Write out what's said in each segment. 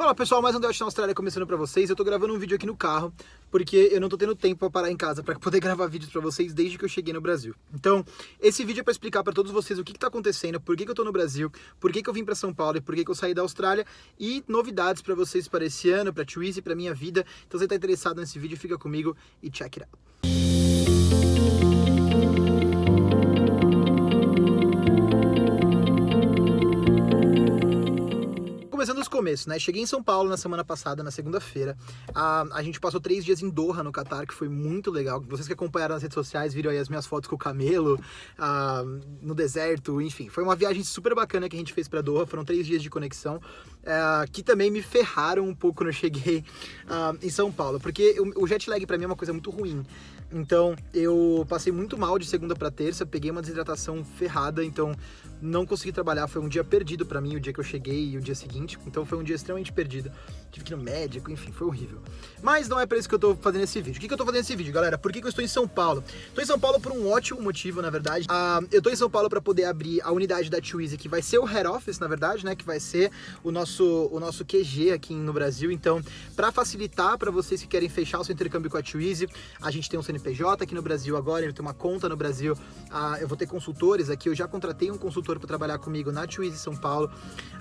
Fala pessoal, mais um Delt na Austrália começando pra vocês. Eu tô gravando um vídeo aqui no carro, porque eu não tô tendo tempo pra parar em casa pra poder gravar vídeos pra vocês desde que eu cheguei no Brasil. Então, esse vídeo é pra explicar pra todos vocês o que que tá acontecendo, por que que eu tô no Brasil, por que que eu vim pra São Paulo e por que que eu saí da Austrália e novidades pra vocês para esse ano, pra Twizy, pra minha vida. Então, se você tá interessado nesse vídeo, fica comigo e check it out. Começando os começos, né? Cheguei em São Paulo na semana passada, na segunda-feira. A, a gente passou três dias em Doha, no Catar, que foi muito legal. Vocês que acompanharam nas redes sociais viram aí as minhas fotos com o camelo, no deserto, enfim. Foi uma viagem super bacana que a gente fez para Doha. Foram três dias de conexão, é, que também me ferraram um pouco quando eu cheguei em São Paulo. Porque o, jet lag para mim é uma coisa muito ruim. Então, eu passei muito mal de segunda para terça, peguei uma desidratação ferrada, então não consegui trabalhar. Foi um dia perdido para mim, o dia que eu cheguei e o dia seguinte. Então foi um dia extremamente perdido. Tive que ir no médico, enfim, foi horrível. Mas não é para isso que eu tô fazendo esse vídeo. O que, que eu tô fazendo esse vídeo, galera? Por que, que eu estou em São Paulo? Tô em São Paulo por um ótimo motivo, na verdade. Uh, eu tô em São Paulo para poder abrir a unidade da Twizy, que vai ser o head office, na verdade, né? Que vai ser o nosso, o nosso QG aqui no Brasil. Então, para facilitar para vocês que querem fechar o seu intercâmbio com a Twizy, a gente tem um CNPJ aqui no Brasil agora, ele tem uma conta no Brasil. Uh, eu vou ter consultores aqui, eu já contratei um consultor para trabalhar comigo na Twizy São Paulo.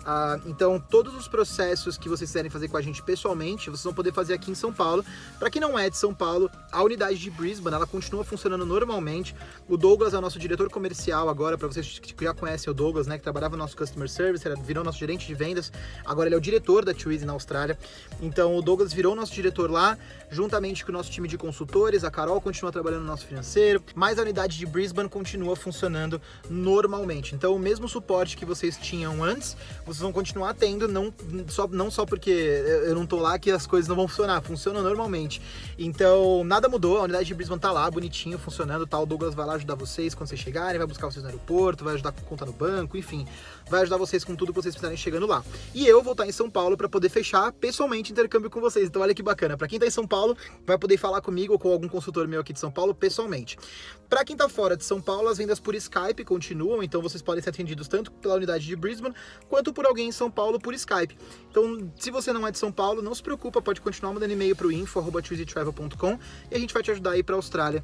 Uh, então, todos os processos que vocês quiserem fazer com a gente pessoalmente, vocês vão poder fazer aqui em São Paulo. Para quem não é de São Paulo, a unidade de Brisbane, ela continua funcionando normalmente. O Douglas é o nosso diretor comercial agora, para vocês que já conhecem o Douglas, né, que trabalhava no nosso Customer Service, virou nosso gerente de vendas. Agora ele é o diretor da Twizy na Austrália. Então, o Douglas virou nosso diretor lá, juntamente com o nosso time de consultores. A Carol continua trabalhando no nosso financeiro, mas a unidade de Brisbane continua funcionando normalmente. Então, o mesmo suporte que vocês tinham antes, vocês vão continuar tendo, não só, não só porque eu não tô lá que as coisas não vão funcionar, funciona normalmente. Então, nada mudou, a unidade de Brisbane tá lá, bonitinho, funcionando, tal. Tá? O Douglas vai lá ajudar vocês quando vocês chegarem, vai buscar vocês no aeroporto, vai ajudar com conta no banco, enfim, vai ajudar vocês com tudo que vocês precisarem chegando lá. E eu vou estar em São Paulo para poder fechar pessoalmente intercâmbio com vocês. Então, olha que bacana. Para quem tá em São Paulo, vai poder falar comigo ou com algum consultor meu aqui de São Paulo pessoalmente. Para quem tá fora de São Paulo, as vendas por Skype continuam, então vocês podem ser atendidos tanto pela unidade de Brisbane quanto por alguém em São Paulo por Skype. Então, se você não é de São Paulo, não se preocupa, pode continuar mandando e-mail para o info.chooseytravel.com e a gente vai te ajudar a ir para a Austrália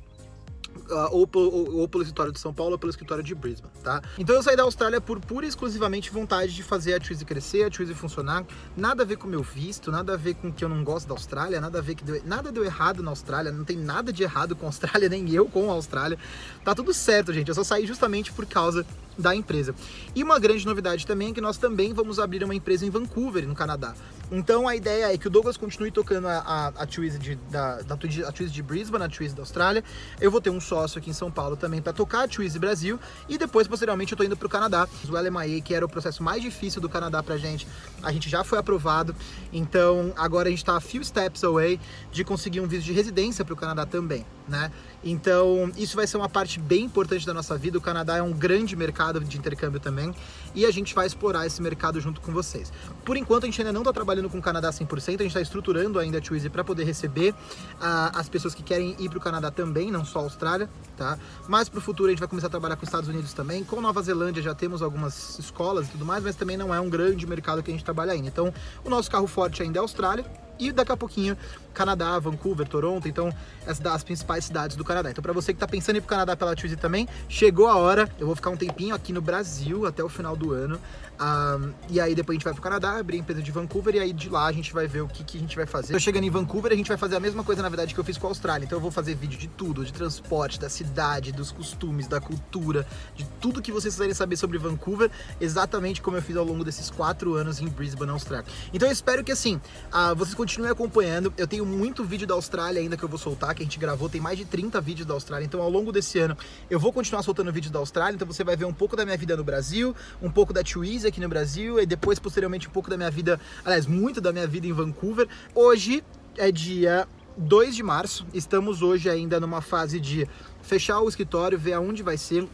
ou, ou, ou, pelo escritório de São Paulo ou pelo escritório de Brisbane, tá? Então eu saí da Austrália por pura e exclusivamente vontade de fazer a Twizy crescer, a Twizy funcionar, nada a ver com o meu visto, nada a ver com que eu não gosto da Austrália, nada a ver que deu, nada deu errado na Austrália, não tem nada de errado com a Austrália, nem eu com a Austrália, tá tudo certo, gente, eu só saí justamente por causa da empresa. E uma grande novidade também é que nós também vamos abrir uma empresa em Vancouver, no Canadá. Então a ideia é que o Douglas continue tocando a, a, a de, da, da, a Twizy de Brisbane, a Twizy da Austrália. Eu vou ter um sócio aqui em São Paulo também para tocar a Twizy Brasil. E depois, posteriormente, eu tô indo pro Canadá. O LMIA, que era o processo mais difícil do Canadá pra gente, a gente já foi aprovado. Então agora a gente tá a few steps away de conseguir um visto de residência pro Canadá também, né? Então isso vai ser uma parte bem importante da nossa vida. O Canadá é um grande mercado de intercâmbio também. E a gente vai explorar esse mercado junto com vocês. Por enquanto a gente ainda não tá trabalhando trabalhando com o Canadá 100%, a gente está estruturando ainda a Twizy para poder receber uh, as pessoas que querem ir para o Canadá também, não só a Austrália, tá? Mas para o futuro a gente vai começar a trabalhar com os Estados Unidos também, com Nova Zelândia já temos algumas escolas e tudo mais, mas também não é um grande mercado que a gente trabalha ainda. Então o nosso carro forte ainda é a Austrália, e daqui a pouquinho Canadá, Vancouver, Toronto, então as, principais cidades do Canadá. Então para você que está pensando em ir pro Canadá pela Twizy também, chegou a hora, eu vou ficar um tempinho aqui no Brasil até o final do ano, um, e aí depois a gente vai pro Canadá, abrir a empresa de Vancouver, e aí de lá a gente vai ver o que, que a gente vai fazer. Eu chegando em Vancouver, a gente vai fazer a mesma coisa na verdade que eu fiz com a Austrália, então eu vou fazer vídeo de tudo, de transporte, da cidade, dos costumes, da cultura, de tudo que vocês quiserem saber sobre Vancouver, exatamente como eu fiz ao longo desses quatro anos em Brisbane, Austrália. Então eu espero que assim, uh, vocês continuem acompanhando. Eu tenho muito vídeo da Austrália ainda que eu vou soltar, que a gente gravou, tem mais de 30 vídeos da Austrália. Então ao longo desse ano eu vou continuar soltando vídeos da Austrália, então você vai ver um pouco da minha vida no Brasil, um pouco da Twizy aqui no Brasil e depois posteriormente um pouco da minha vida, aliás, muito da minha vida em Vancouver. Hoje é dia 2 de março, estamos hoje ainda numa fase de fechar o escritório, ver aonde vai ser. Uh,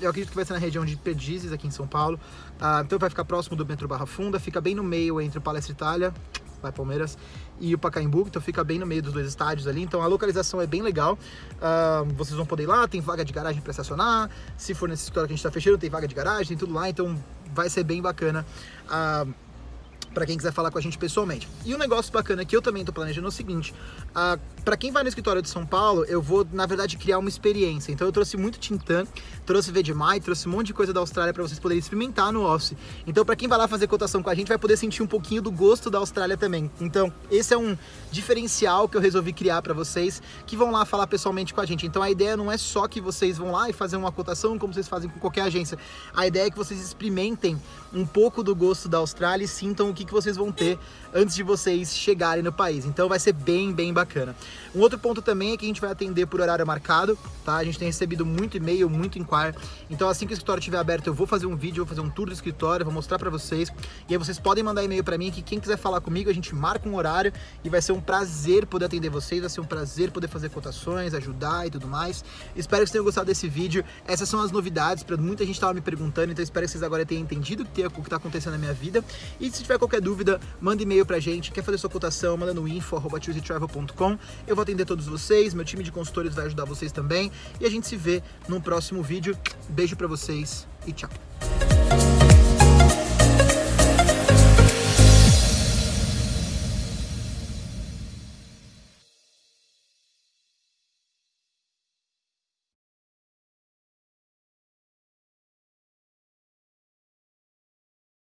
eu acredito que vai ser na região de Perdizes, aqui em São Paulo. Uh, então vai ficar próximo do metrô Barra Funda, fica bem no meio entre o Palestra Itália Palmeiras, e o Pacaembu, então fica bem no meio dos dois estádios ali, então a localização é bem legal, uh, vocês vão poder ir lá, tem vaga de garagem para estacionar, se for nesse escritório que a gente está fechando, tem vaga de garagem, tem tudo lá, então vai ser bem bacana. Uh, para quem quiser falar com a gente pessoalmente. E um negócio bacana que eu também tô planejando é o seguinte, uh, para quem vai no escritório de São Paulo, eu vou, na verdade, criar uma experiência. Então eu trouxe muito Tintan, trouxe Vegemite, trouxe um monte de coisa da Austrália para vocês poderem experimentar no Office. Então para quem vai lá fazer cotação com a gente, vai poder sentir um pouquinho do gosto da Austrália também. Então esse é um diferencial que eu resolvi criar para vocês, que vão lá falar pessoalmente com a gente. Então a ideia não é só que vocês vão lá e fazer uma cotação como vocês fazem com qualquer agência. A ideia é que vocês experimentem um pouco do gosto da Austrália e sintam o que, que vocês vão ter antes de vocês chegarem no país. Então vai ser bem, bem bacana. Um outro ponto também é que a gente vai atender por horário marcado, tá? A gente tem recebido muito e-mail, muito inquire. Então assim que o escritório estiver aberto, eu vou fazer um vídeo, vou fazer um tour do escritório, vou mostrar para vocês. E aí vocês podem mandar e-mail para mim que quem quiser falar comigo, a gente marca um horário e vai ser um prazer poder atender vocês, vai ser um prazer poder fazer cotações, ajudar e tudo mais. Espero que vocês tenham gostado desse vídeo. Essas são as novidades, muita gente estava me perguntando, então espero que vocês agora tenham entendido o que está acontecendo na minha vida. E se tiver qualquer dúvida, manda e-mail pra gente, quer fazer sua cotação, manda no info.com. Eu vou atender todos vocês, meu time de consultores vai ajudar vocês também. E a gente se vê no próximo vídeo. Beijo pra vocês e tchau.